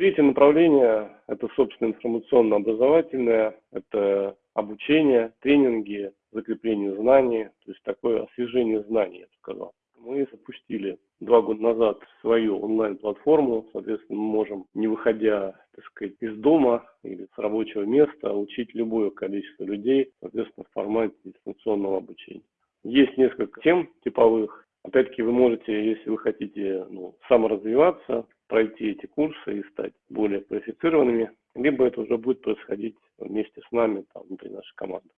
Третье направление – это, собственно, информационно-образовательное, это обучение, тренинги, закрепление знаний, то есть такое освежение знаний, я бы сказал. Мы запустили два года назад свою онлайн-платформу, соответственно, мы можем, не выходя, так сказать, из дома или с рабочего места, учить любое количество людей, соответственно, в формате дистанционного обучения. Есть несколько тем типовых. Опять-таки, вы можете, если вы хотите ну, саморазвиваться, пройти эти курсы и стать более квалифицированными, либо это уже будет происходить вместе с нами там, внутри нашей команды.